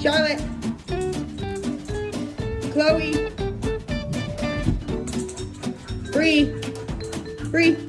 Charlotte. Chloe. Bree. Bree.